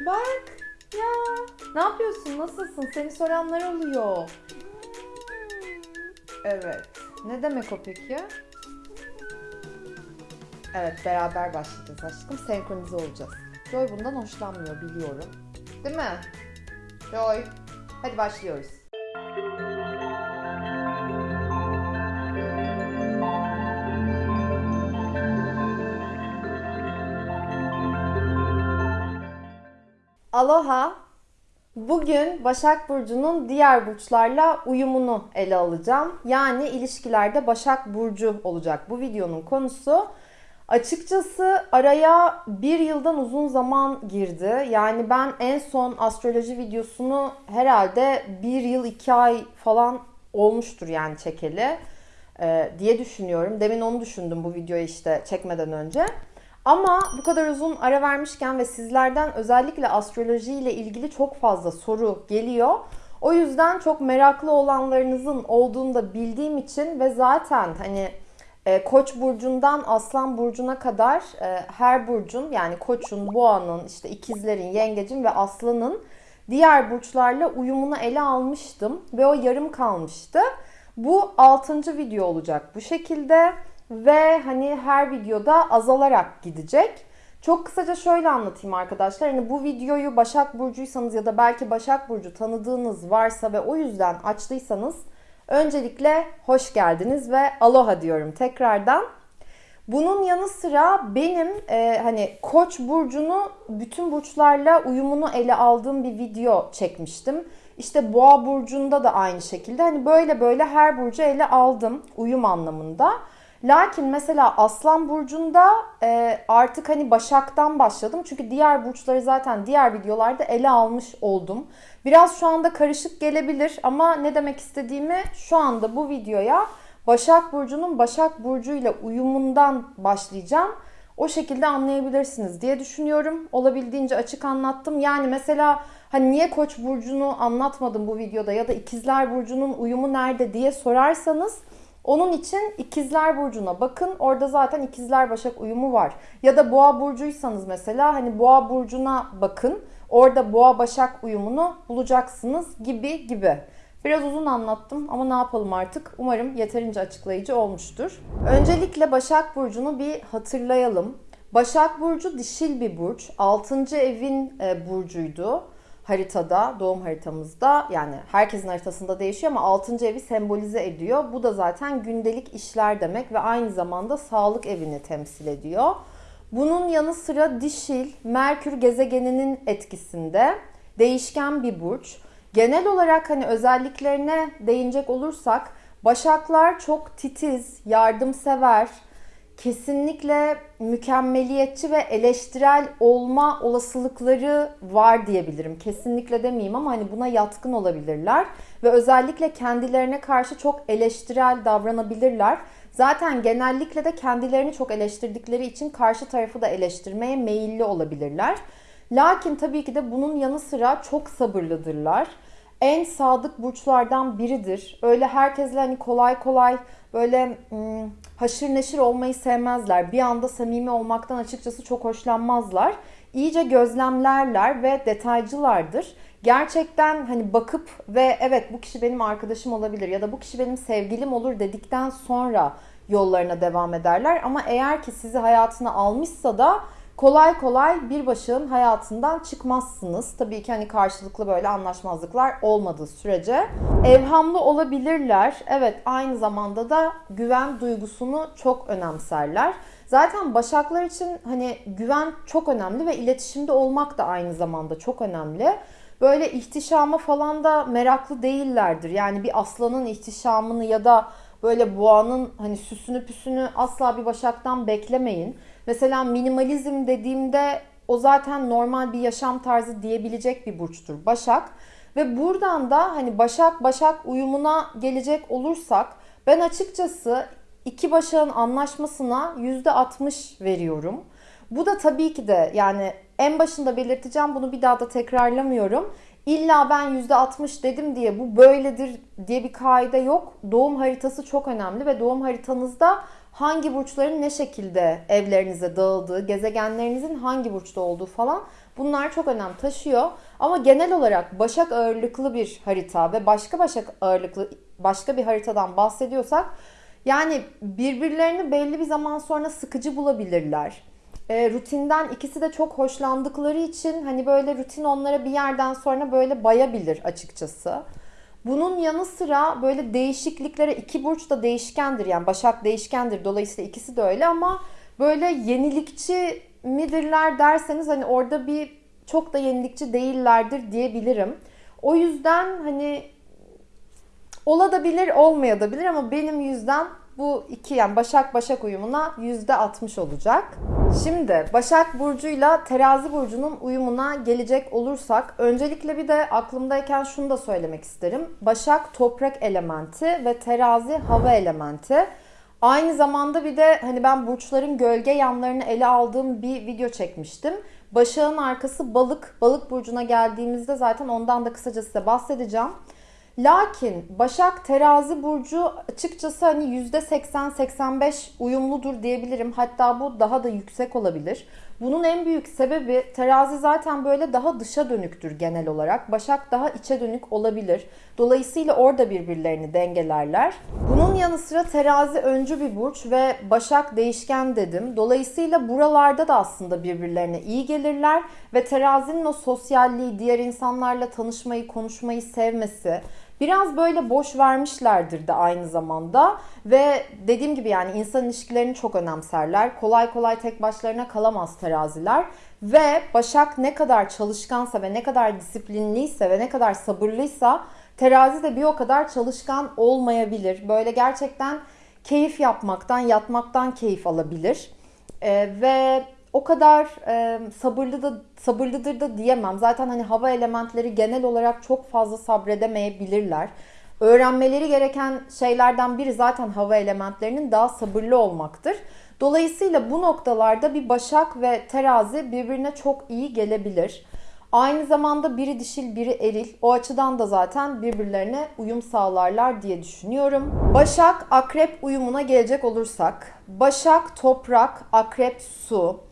Bak ya. Ne yapıyorsun? Nasılsın? Seni soranlar oluyor. Evet. Ne demek o peki? Evet beraber başlayacağız aşkım. Senkronize olacağız. Joy bundan hoşlanmıyor biliyorum. Değil mi? Joy. Hadi başlıyoruz. Aloha. Bugün Başak Burcu'nun diğer burçlarla uyumunu ele alacağım. Yani ilişkilerde Başak Burcu olacak bu videonun konusu. Açıkçası araya bir yıldan uzun zaman girdi. Yani ben en son astroloji videosunu herhalde bir yıl iki ay falan olmuştur yani çekeli e, diye düşünüyorum. Demin onu düşündüm bu videoyu işte çekmeden önce. Ama bu kadar uzun ara vermişken ve sizlerden özellikle astroloji ile ilgili çok fazla soru geliyor. O yüzden çok meraklı olanlarınızın olduğunu da bildiğim için ve zaten hani e, Koç burcundan Aslan burcuna kadar e, her burcun yani Koç'un, Boğa'nın, işte ikizlerin, Yengecin ve Aslan'ın diğer burçlarla uyumunu ele almıştım ve o yarım kalmıştı. Bu 6. video olacak bu şekilde ve hani her videoda azalarak gidecek. Çok kısaca şöyle anlatayım arkadaşlar. Hani bu videoyu Başak Burcuysanız ya da belki Başak Burcu tanıdığınız varsa ve o yüzden açtıysanız öncelikle hoş geldiniz ve aloha diyorum tekrardan. Bunun yanı sıra benim e, hani Koç burcunu bütün burçlarla uyumunu ele aldığım bir video çekmiştim. İşte Boğa burcunda da aynı şekilde hani böyle böyle her burcu ele aldım uyum anlamında. Lakin mesela Aslan Burcu'nda e, artık hani Başak'tan başladım. Çünkü diğer burçları zaten diğer videolarda ele almış oldum. Biraz şu anda karışık gelebilir ama ne demek istediğimi şu anda bu videoya Başak Burcu'nun Başak Burcu ile uyumundan başlayacağım. O şekilde anlayabilirsiniz diye düşünüyorum. Olabildiğince açık anlattım. Yani mesela hani niye Koç burcunu anlatmadım bu videoda ya da İkizler burcunun uyumu nerede diye sorarsanız onun için ikizler burcuna bakın. Orada zaten ikizler başak uyumu var. Ya da boğa burcuysanız mesela hani boğa burcuna bakın. Orada boğa başak uyumunu bulacaksınız gibi gibi. Biraz uzun anlattım ama ne yapalım artık. Umarım yeterince açıklayıcı olmuştur. Öncelikle Başak Burcu'nu bir hatırlayalım. Başak Burcu dişil bir burç. 6. evin e, burcuydu haritada, doğum haritamızda yani herkesin haritasında değişiyor ama 6. evi sembolize ediyor. Bu da zaten gündelik işler demek ve aynı zamanda sağlık evini temsil ediyor. Bunun yanı sıra dişil, Merkür gezegeninin etkisinde değişken bir burç. Genel olarak hani özelliklerine değinecek olursak Başaklar çok titiz, yardımsever, kesinlikle mükemmeliyetçi ve eleştirel olma olasılıkları var diyebilirim. Kesinlikle demeyeyim ama hani buna yatkın olabilirler ve özellikle kendilerine karşı çok eleştirel davranabilirler. Zaten genellikle de kendilerini çok eleştirdikleri için karşı tarafı da eleştirmeye meyilli olabilirler. Lakin tabii ki de bunun yanı sıra çok sabırlıdırlar en sadık burçlardan biridir. Öyle herkesle hani kolay kolay böyle hmm, haşır neşir olmayı sevmezler. Bir anda samimi olmaktan açıkçası çok hoşlanmazlar. İyice gözlemlerler ve detaycılardır. Gerçekten hani bakıp ve evet bu kişi benim arkadaşım olabilir ya da bu kişi benim sevgilim olur dedikten sonra yollarına devam ederler. Ama eğer ki sizi hayatına almışsa da kolay kolay bir başın hayatından çıkmazsınız. Tabii ki hani karşılıklı böyle anlaşmazlıklar olmadığı sürece. Evhamlı olabilirler. Evet aynı zamanda da güven duygusunu çok önemserler. Zaten başaklar için hani güven çok önemli ve iletişimde olmak da aynı zamanda çok önemli. Böyle ihtişama falan da meraklı değillerdir. Yani bir aslanın ihtişamını ya da böyle boğanın hani süsünü püsünü asla bir başaktan beklemeyin. Mesela minimalizm dediğimde o zaten normal bir yaşam tarzı diyebilecek bir burçtur Başak. Ve buradan da hani Başak Başak uyumuna gelecek olursak ben açıkçası iki Başak'ın anlaşmasına %60 veriyorum. Bu da tabii ki de yani en başında belirteceğim bunu bir daha da tekrarlamıyorum. İlla ben %60 dedim diye bu böyledir diye bir kaide yok. Doğum haritası çok önemli ve doğum haritanızda hangi burçların ne şekilde evlerinize dağıldığı, gezegenlerinizin hangi burçta olduğu falan bunlar çok önem taşıyor. Ama genel olarak Başak ağırlıklı bir harita ve başka Başak ağırlıklı başka bir haritadan bahsediyorsak yani birbirlerini belli bir zaman sonra sıkıcı bulabilirler. E, rutinden ikisi de çok hoşlandıkları için hani böyle rutin onlara bir yerden sonra böyle bayabilir açıkçası. Bunun yanı sıra böyle değişikliklere iki burç da değişkendir. Yani Başak değişkendir. Dolayısıyla ikisi de öyle ama böyle yenilikçi midirler derseniz hani orada bir çok da yenilikçi değillerdir diyebilirim. O yüzden hani olabilir olmayabilir ama benim yüzden bu iki yani Başak Başak uyumuna yüzde 60 olacak. Şimdi Başak Burcu'yla Terazi Burcu'nun uyumuna gelecek olursak öncelikle bir de aklımdayken şunu da söylemek isterim. Başak toprak elementi ve Terazi hava elementi. Aynı zamanda bir de hani ben burçların gölge yanlarını ele aldığım bir video çekmiştim. Başak'ın arkası balık. Balık burcuna geldiğimizde zaten ondan da kısaca size bahsedeceğim. Lakin Başak Terazi burcu açıkçası hani %80-85 uyumludur diyebilirim. Hatta bu daha da yüksek olabilir. Bunun en büyük sebebi terazi zaten böyle daha dışa dönüktür genel olarak. Başak daha içe dönük olabilir. Dolayısıyla orada birbirlerini dengelerler. Bunun yanı sıra terazi öncü bir burç ve başak değişken dedim. Dolayısıyla buralarda da aslında birbirlerine iyi gelirler ve terazinin o sosyalliği, diğer insanlarla tanışmayı, konuşmayı sevmesi, Biraz böyle boş vermişlerdir de aynı zamanda ve dediğim gibi yani insan ilişkilerini çok önemserler. Kolay kolay tek başlarına kalamaz teraziler ve Başak ne kadar çalışkansa ve ne kadar disiplinliyse ve ne kadar sabırlıysa terazi de bir o kadar çalışkan olmayabilir. Böyle gerçekten keyif yapmaktan, yatmaktan keyif alabilir. Ee, ve o kadar e, sabırlı da sabırlıdır da diyemem. Zaten hani hava elementleri genel olarak çok fazla sabredemeyebilirler. Öğrenmeleri gereken şeylerden biri zaten hava elementlerinin daha sabırlı olmaktır. Dolayısıyla bu noktalarda bir başak ve terazi birbirine çok iyi gelebilir. Aynı zamanda biri dişil biri eril. O açıdan da zaten birbirlerine uyum sağlarlar diye düşünüyorum. Başak akrep uyumuna gelecek olursak. Başak toprak, akrep su.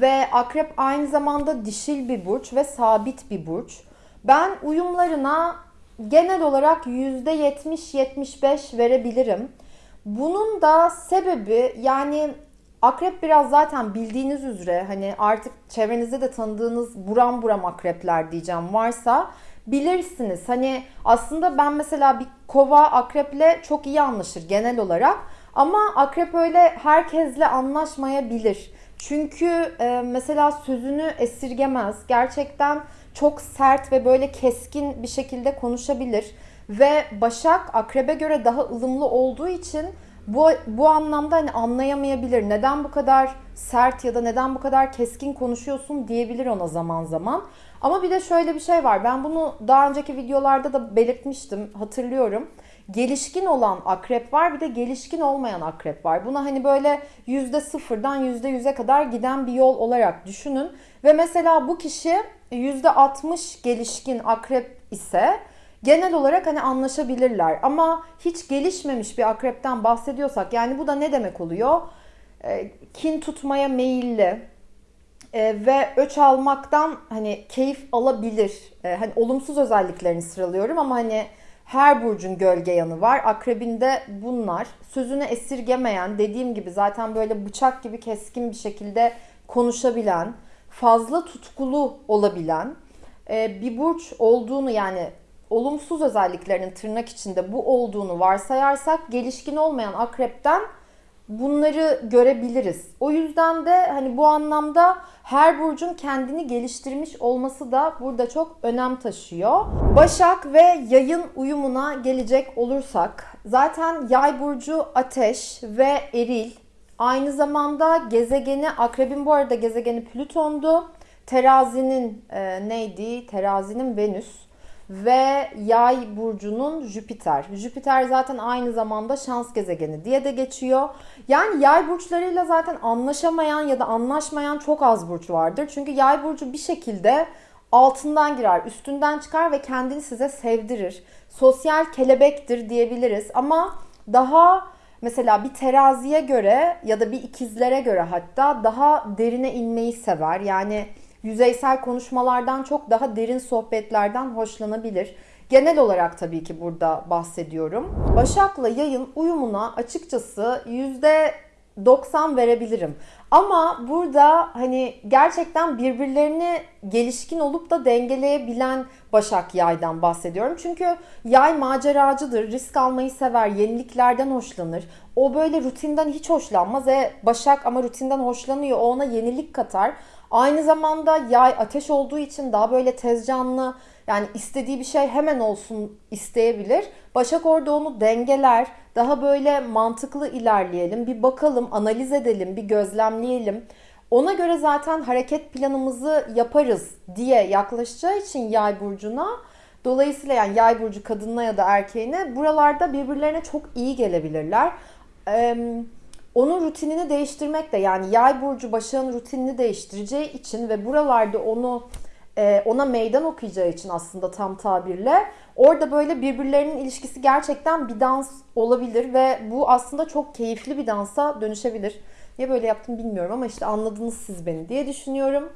Ve akrep aynı zamanda dişil bir burç ve sabit bir burç. Ben uyumlarına genel olarak %70-75 verebilirim. Bunun da sebebi yani akrep biraz zaten bildiğiniz üzere hani artık çevrenizde de tanıdığınız buram buram akrepler diyeceğim varsa bilirsiniz. Hani aslında ben mesela bir kova akreple çok iyi anlaşır genel olarak ama akrep öyle herkesle anlaşmayabilir. Çünkü e, mesela sözünü esirgemez. Gerçekten çok sert ve böyle keskin bir şekilde konuşabilir. Ve Başak Akrep'e göre daha ılımlı olduğu için bu, bu anlamda hani anlayamayabilir. Neden bu kadar sert ya da neden bu kadar keskin konuşuyorsun diyebilir ona zaman zaman. Ama bir de şöyle bir şey var. Ben bunu daha önceki videolarda da belirtmiştim. Hatırlıyorum gelişkin olan akrep var bir de gelişkin olmayan akrep var. Buna hani böyle yüzde sıfırdan yüzde yüze kadar giden bir yol olarak düşünün. Ve mesela bu kişi yüzde altmış gelişkin akrep ise genel olarak hani anlaşabilirler. Ama hiç gelişmemiş bir akrepten bahsediyorsak yani bu da ne demek oluyor? E, kin tutmaya meyilli, e, ve öç almaktan hani keyif alabilir. E, hani olumsuz özelliklerini sıralıyorum ama hani her burcun gölge yanı var. Akrebinde bunlar. Sözünü esirgemeyen, dediğim gibi zaten böyle bıçak gibi keskin bir şekilde konuşabilen, fazla tutkulu olabilen e, bir burç olduğunu yani olumsuz özelliklerinin tırnak içinde bu olduğunu varsayarsak gelişkin olmayan akrepten bunları görebiliriz. O yüzden de hani bu anlamda her burcun kendini geliştirmiş olması da burada çok önem taşıyor. Başak ve yayın uyumuna gelecek olursak zaten yay burcu ateş ve eril. Aynı zamanda gezegeni akrebin bu arada gezegeni Plüton'du. Terazinin e, neydi? Terazinin Venüs ve Yay burcunun Jüpiter. Jüpiter zaten aynı zamanda şans gezegeni diye de geçiyor. Yani Yay burçlarıyla zaten anlaşamayan ya da anlaşmayan çok az burç vardır. Çünkü Yay burcu bir şekilde altından girer, üstünden çıkar ve kendini size sevdirir. Sosyal kelebektir diyebiliriz ama daha mesela bir teraziye göre ya da bir ikizlere göre hatta daha derine inmeyi sever. Yani yüzeysel konuşmalardan çok daha derin sohbetlerden hoşlanabilir. Genel olarak tabii ki burada bahsediyorum. Başak'la yayın uyumuna açıkçası yüzde 90 verebilirim. Ama burada hani gerçekten birbirlerini gelişkin olup da dengeleyebilen Başak Yay'dan bahsediyorum. Çünkü Yay maceracıdır, risk almayı sever, yeniliklerden hoşlanır. O böyle rutinden hiç hoşlanmaz. E Başak ama rutinden hoşlanıyor. O ona yenilik katar. Aynı zamanda Yay ateş olduğu için daha böyle tez canlı, yani istediği bir şey hemen olsun isteyebilir. Başak orada onu dengeler. Daha böyle mantıklı ilerleyelim. Bir bakalım, analiz edelim, bir gözlemleyelim. Ona göre zaten hareket planımızı yaparız diye yaklaşacağı için yay burcuna dolayısıyla yani yay burcu kadınına ya da erkeğine buralarda birbirlerine çok iyi gelebilirler. Ee, onun rutinini değiştirmek de yani yay burcu başağın rutinini değiştireceği için ve buralarda onu e, ona meydan okuyacağı için aslında tam tabirle orada böyle birbirlerinin ilişkisi gerçekten bir dans olabilir ve bu aslında çok keyifli bir dansa dönüşebilir. Niye böyle yaptım bilmiyorum ama işte anladınız siz beni diye düşünüyorum.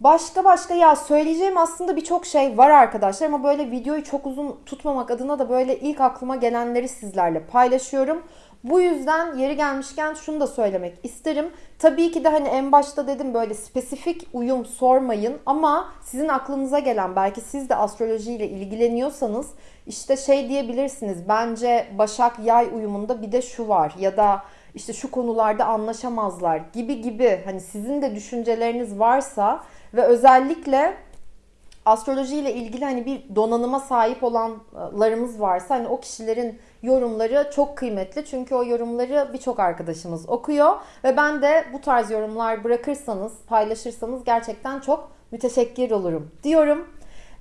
Başka başka ya söyleyeceğim aslında birçok şey var arkadaşlar ama böyle videoyu çok uzun tutmamak adına da böyle ilk aklıma gelenleri sizlerle paylaşıyorum. Bu yüzden yeri gelmişken şunu da söylemek isterim. Tabii ki de hani en başta dedim böyle spesifik uyum sormayın ama sizin aklınıza gelen belki siz de astrolojiyle ilgileniyorsanız işte şey diyebilirsiniz. Bence Başak Yay uyumunda bir de şu var ya da işte şu konularda anlaşamazlar gibi gibi hani sizin de düşünceleriniz varsa ve özellikle astroloji ile ilgili hani bir donanıma sahip olanlarımız varsa hani o kişilerin yorumları çok kıymetli. Çünkü o yorumları birçok arkadaşımız okuyor ve ben de bu tarz yorumlar bırakırsanız, paylaşırsanız gerçekten çok müteşekkir olurum diyorum.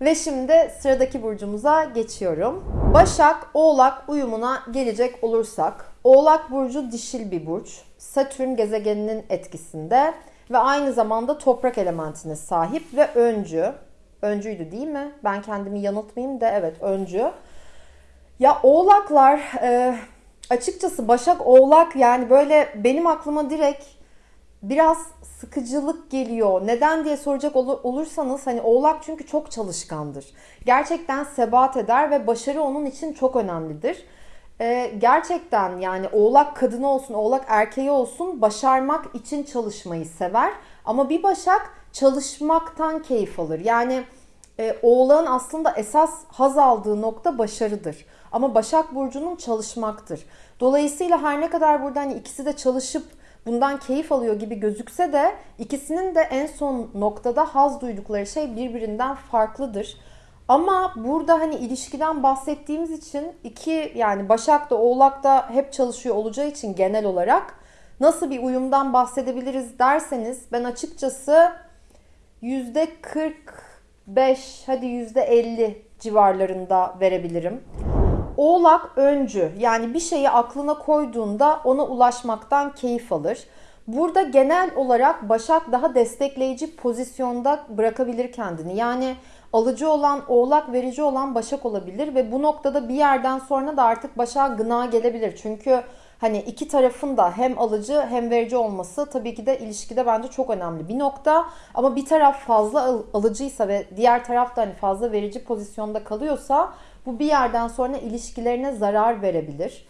Ve şimdi sıradaki burcumuza geçiyorum. Başak Oğlak uyumuna gelecek olursak, Oğlak burcu dişil bir burç. Satürn gezegeninin etkisinde ve aynı zamanda toprak elementine sahip ve öncü. Öncüydü değil mi? Ben kendimi yanıltmayayım da evet öncü. Ya oğlaklar e, açıkçası Başak Oğlak yani böyle benim aklıma direkt biraz sıkıcılık geliyor. Neden diye soracak olursanız hani Oğlak çünkü çok çalışkandır. Gerçekten sebat eder ve başarı onun için çok önemlidir. Ee, gerçekten yani Oğlak kadını olsun, Oğlak erkeği olsun başarmak için çalışmayı sever. Ama bir Başak çalışmaktan keyif alır. Yani e, Oğlak'ın aslında esas haz aldığı nokta başarıdır. Ama Başak Burcu'nun çalışmaktır. Dolayısıyla her ne kadar burada hani ikisi de çalışıp bundan keyif alıyor gibi gözükse de ikisinin de en son noktada haz duydukları şey birbirinden farklıdır. Ama burada hani ilişkiden bahsettiğimiz için iki yani Başak da Oğlak da hep çalışıyor olacağı için genel olarak nasıl bir uyumdan bahsedebiliriz derseniz ben açıkçası %45 hadi %50 civarlarında verebilirim. Oğlak öncü yani bir şeyi aklına koyduğunda ona ulaşmaktan keyif alır. Burada genel olarak Başak daha destekleyici pozisyonda bırakabilir kendini. Yani alıcı olan oğlak verici olan Başak olabilir ve bu noktada bir yerden sonra da artık Başak'a gına gelebilir. Çünkü hani iki tarafın da hem alıcı hem verici olması tabii ki de ilişkide bence çok önemli bir nokta. Ama bir taraf fazla alıcıysa ve diğer taraf da hani fazla verici pozisyonda kalıyorsa bu bir yerden sonra ilişkilerine zarar verebilir.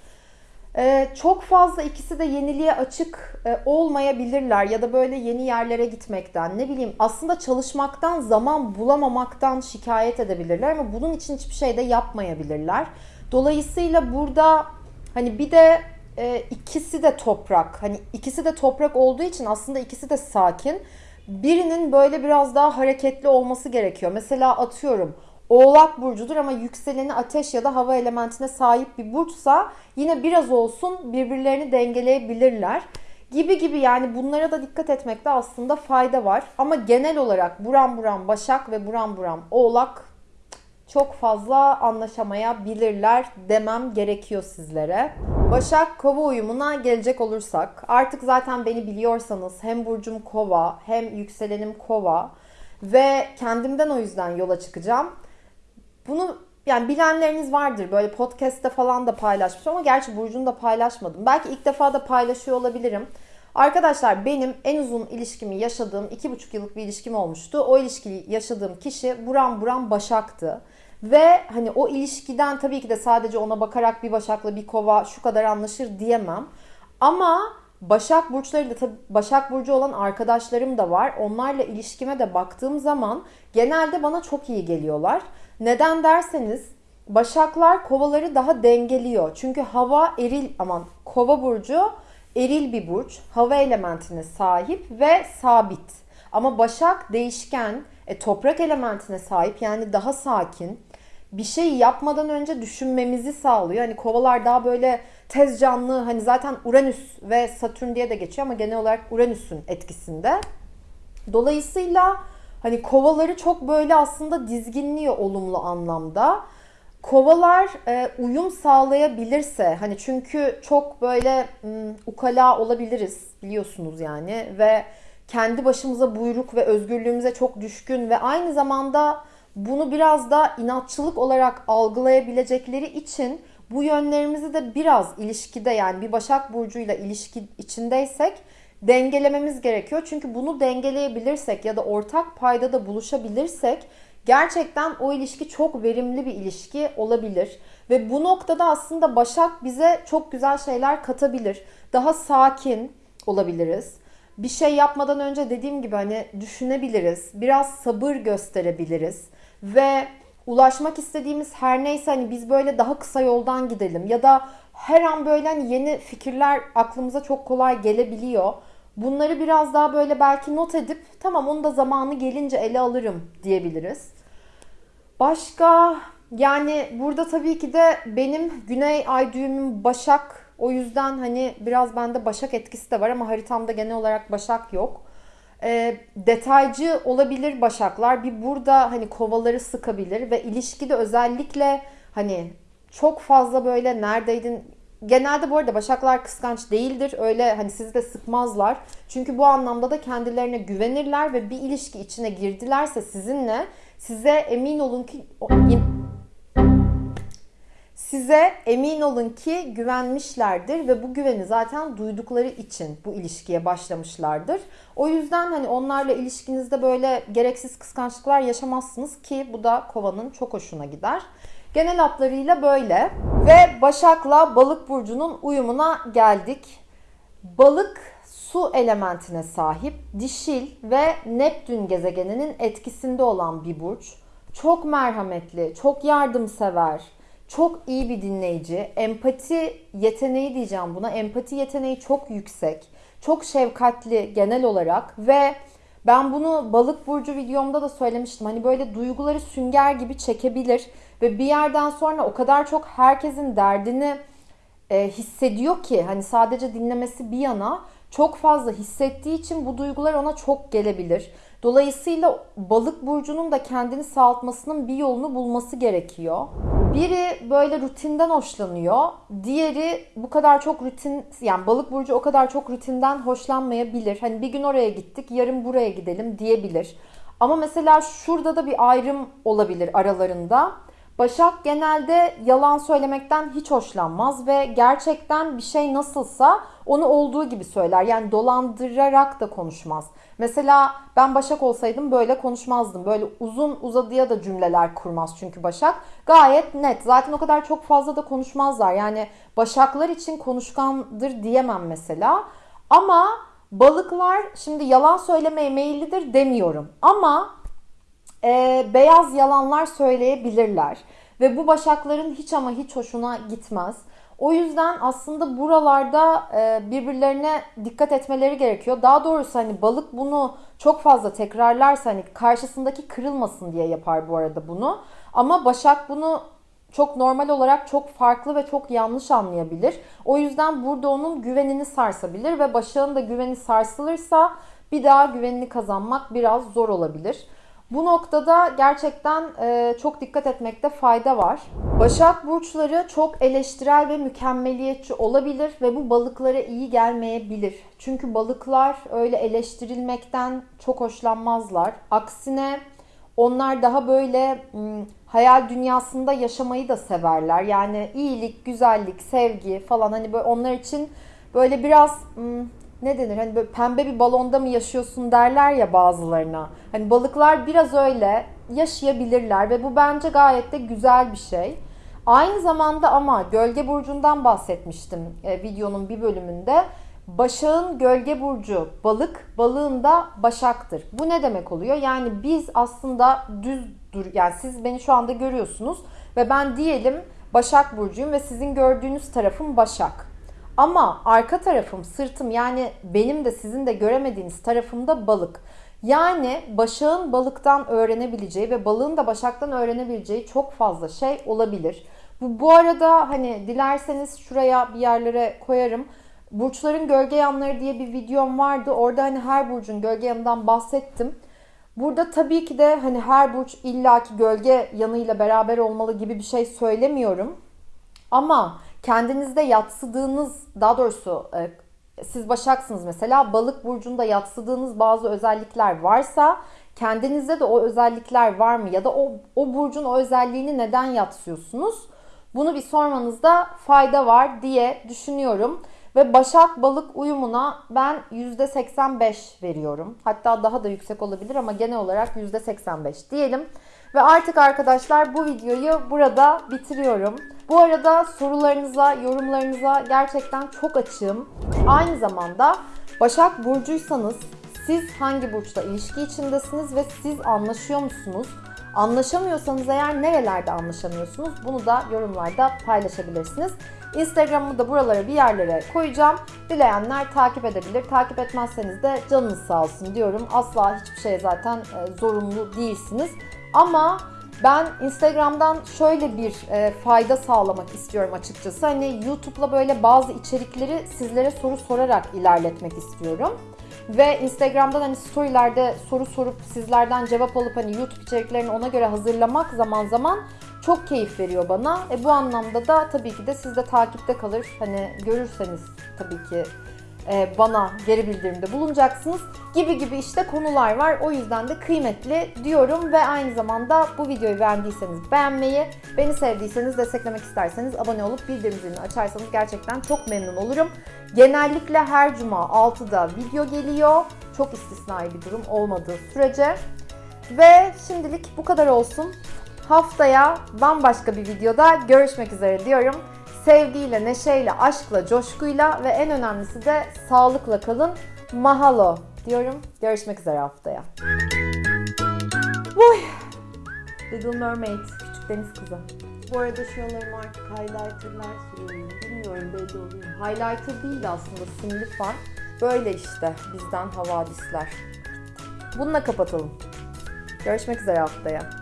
Ee, çok fazla ikisi de yeniliğe açık e, olmayabilirler ya da böyle yeni yerlere gitmekten ne bileyim aslında çalışmaktan zaman bulamamaktan şikayet edebilirler ama bunun için hiçbir şey de yapmayabilirler. Dolayısıyla burada hani bir de e, ikisi de toprak hani ikisi de toprak olduğu için aslında ikisi de sakin. Birinin böyle biraz daha hareketli olması gerekiyor. Mesela atıyorum Oğlak burcudur ama yükseleni ateş ya da hava elementine sahip bir burçsa yine biraz olsun birbirlerini dengeleyebilirler. Gibi gibi yani bunlara da dikkat etmekte aslında fayda var. Ama genel olarak buram buram Başak ve buram buram Oğlak çok fazla anlaşamayabilirler demem gerekiyor sizlere. Başak Kova uyumuna gelecek olursak artık zaten beni biliyorsanız hem burcum Kova hem yükselenim Kova ve kendimden o yüzden yola çıkacağım. Bunu yani bilenleriniz vardır böyle podcast'te falan da paylaşmış ama gerçi Burcu'nu da paylaşmadım. Belki ilk defa da paylaşıyor olabilirim. Arkadaşlar benim en uzun ilişkimi yaşadığım iki buçuk yıllık bir ilişkim olmuştu. O ilişkiyi yaşadığım kişi buram buram Başak'tı. Ve hani o ilişkiden tabii ki de sadece ona bakarak bir Başak'la bir Kova şu kadar anlaşır diyemem. Ama Başak burçları da tabii Başak burcu olan arkadaşlarım da var. Onlarla ilişkime de baktığım zaman genelde bana çok iyi geliyorlar. Neden derseniz Başaklar kovaları daha dengeliyor. Çünkü hava eril aman kova burcu eril bir burç. Hava elementine sahip ve sabit. Ama Başak değişken, e, toprak elementine sahip yani daha sakin. Bir şey yapmadan önce düşünmemizi sağlıyor. Hani kovalar daha böyle tez canlı hani zaten Uranüs ve Satürn diye de geçiyor ama genel olarak Uranüs'ün etkisinde. Dolayısıyla hani kovaları çok böyle aslında dizginliyor olumlu anlamda. Kovalar e, uyum sağlayabilirse hani çünkü çok böyle m, ukala olabiliriz biliyorsunuz yani ve kendi başımıza buyruk ve özgürlüğümüze çok düşkün ve aynı zamanda bunu biraz da inatçılık olarak algılayabilecekleri için bu yönlerimizi de biraz ilişkide yani bir Başak Burcu'yla ilişki içindeysek dengelememiz gerekiyor. Çünkü bunu dengeleyebilirsek ya da ortak payda da buluşabilirsek gerçekten o ilişki çok verimli bir ilişki olabilir. Ve bu noktada aslında Başak bize çok güzel şeyler katabilir. Daha sakin olabiliriz. Bir şey yapmadan önce dediğim gibi hani düşünebiliriz. Biraz sabır gösterebiliriz. Ve ulaşmak istediğimiz her neyse hani biz böyle daha kısa yoldan gidelim ya da her an böyle hani yeni fikirler aklımıza çok kolay gelebiliyor. Bunları biraz daha böyle belki not edip tamam onu da zamanı gelince ele alırım diyebiliriz. Başka yani burada tabii ki de benim güney ay düğümüm Başak. O yüzden hani biraz bende Başak etkisi de var ama haritamda genel olarak Başak yok. E, detaycı olabilir Başaklar. Bir burada hani kovaları sıkabilir ve ilişkide özellikle hani çok fazla böyle neredeydin Genelde bu arada Başaklar kıskanç değildir. Öyle hani sizi de sıkmazlar. Çünkü bu anlamda da kendilerine güvenirler ve bir ilişki içine girdilerse sizinle size emin olun ki size emin olun ki güvenmişlerdir ve bu güveni zaten duydukları için bu ilişkiye başlamışlardır. O yüzden hani onlarla ilişkinizde böyle gereksiz kıskançlıklar yaşamazsınız ki bu da kovanın çok hoşuna gider. Genel hatlarıyla böyle. Ve Başak'la Balık burcunun uyumuna geldik. Balık su elementine sahip, dişil ve Neptün gezegeninin etkisinde olan bir burç. Çok merhametli, çok yardımsever, çok iyi bir dinleyici. Empati yeteneği diyeceğim buna. Empati yeteneği çok yüksek. Çok şefkatli genel olarak ve ben bunu balık burcu videomda da söylemiştim. Hani böyle duyguları sünger gibi çekebilir ve bir yerden sonra o kadar çok herkesin derdini e, hissediyor ki hani sadece dinlemesi bir yana çok fazla hissettiği için bu duygular ona çok gelebilir. Dolayısıyla balık burcunun da kendini sağaltmasının bir yolunu bulması gerekiyor. Biri böyle rutinden hoşlanıyor. Diğeri bu kadar çok rutin yani balık burcu o kadar çok rutinden hoşlanmayabilir. Hani bir gün oraya gittik, yarın buraya gidelim diyebilir. Ama mesela şurada da bir ayrım olabilir aralarında. Başak genelde yalan söylemekten hiç hoşlanmaz ve gerçekten bir şey nasılsa onu olduğu gibi söyler. Yani dolandırarak da konuşmaz. Mesela ben Başak olsaydım böyle konuşmazdım. Böyle uzun uzadıya da cümleler kurmaz çünkü Başak. Gayet net. Zaten o kadar çok fazla da konuşmazlar. Yani Başaklar için konuşkandır diyemem mesela. Ama balıklar şimdi yalan söylemeye meyillidir demiyorum. Ama e, beyaz yalanlar söyleyebilirler. Ve bu başakların hiç ama hiç hoşuna gitmez. O yüzden aslında buralarda e, birbirlerine dikkat etmeleri gerekiyor. Daha doğrusu hani balık bunu çok fazla tekrarlarsa hani karşısındaki kırılmasın diye yapar bu arada bunu. Ama başak bunu çok normal olarak çok farklı ve çok yanlış anlayabilir. O yüzden burada onun güvenini sarsabilir ve başağın da güveni sarsılırsa bir daha güvenini kazanmak biraz zor olabilir. Bu noktada gerçekten e, çok dikkat etmekte fayda var. Başak burçları çok eleştirel ve mükemmeliyetçi olabilir ve bu balıklara iyi gelmeyebilir. Çünkü balıklar öyle eleştirilmekten çok hoşlanmazlar. Aksine Onlar daha böyle ım, hayal dünyasında yaşamayı da severler. Yani iyilik, güzellik, sevgi falan hani böyle onlar için böyle biraz ım, ne denir hani böyle pembe bir balonda mı yaşıyorsun derler ya bazılarına. Hani balıklar biraz öyle yaşayabilirler ve bu bence gayet de güzel bir şey. Aynı zamanda ama gölge burcundan bahsetmiştim e, videonun bir bölümünde. Başak'ın gölge burcu balık, balığın da başaktır. Bu ne demek oluyor? Yani biz aslında düz dur yani siz beni şu anda görüyorsunuz ve ben diyelim Başak burcuyum ve sizin gördüğünüz tarafım Başak. Ama arka tarafım, sırtım yani benim de sizin de göremediğiniz tarafım da balık. Yani Başak'ın balıktan öğrenebileceği ve balığın da Başak'tan öğrenebileceği çok fazla şey olabilir. Bu, bu arada hani dilerseniz şuraya bir yerlere koyarım. Burçların gölge yanları diye bir videom vardı. Orada hani her burcun gölge yanından bahsettim. Burada tabii ki de hani her burç illaki gölge yanıyla beraber olmalı gibi bir şey söylemiyorum. Ama kendinizde yatsıdığınız, daha doğrusu e, siz Başaksınız mesela, balık burcunda yatsıdığınız bazı özellikler varsa kendinizde de o özellikler var mı? Ya da o, o burcun o özelliğini neden yatsıyorsunuz? Bunu bir sormanızda fayda var diye düşünüyorum. Ve Başak Balık uyumuna ben %85 veriyorum. Hatta daha da yüksek olabilir ama genel olarak %85 diyelim. Ve artık arkadaşlar bu videoyu burada bitiriyorum. Bu arada sorularınıza, yorumlarınıza gerçekten çok açığım. Aynı zamanda Başak Burcuysanız siz hangi burçla ilişki içindesiniz ve siz anlaşıyor musunuz? Anlaşamıyorsanız eğer nerelerde anlaşamıyorsunuz bunu da yorumlarda paylaşabilirsiniz. Instagram'ımı da buralara bir yerlere koyacağım. Dileyenler takip edebilir. Takip etmezseniz de canınız sağ olsun diyorum. Asla hiçbir şeye zaten e, zorunlu değilsiniz. Ama ben Instagram'dan şöyle bir e, fayda sağlamak istiyorum açıkçası. Hani YouTube'la böyle bazı içerikleri sizlere soru sorarak ilerletmek istiyorum. Ve Instagram'dan hani storylerde soru sorup sizlerden cevap alıp hani YouTube içeriklerini ona göre hazırlamak zaman zaman çok keyif veriyor bana. E bu anlamda da tabii ki de siz de takipte kalır. Hani görürseniz tabii ki bana geri bildirimde bulunacaksınız gibi gibi işte konular var. O yüzden de kıymetli diyorum ve aynı zamanda bu videoyu beğendiyseniz beğenmeyi, beni sevdiyseniz desteklemek isterseniz abone olup bildirim zilini açarsanız gerçekten çok memnun olurum. Genellikle her cuma 6'da video geliyor. Çok istisnai bir durum olmadığı sürece. Ve şimdilik bu kadar olsun. Haftaya bambaşka bir videoda görüşmek üzere diyorum. Sevgiyle, neşeyle, aşkla, coşkuyla ve en önemlisi de sağlıkla kalın. Mahalo diyorum. Görüşmek üzere haftaya. Oy. Little Mermaid, küçük deniz kızı. Bu arada şuralarıma artık highlighterlar sürüyorum. Bilmiyorum belli oluyor. Highlighter değil de aslında simli far. Böyle işte bizden havadisler. Bununla kapatalım. Görüşmek üzere haftaya.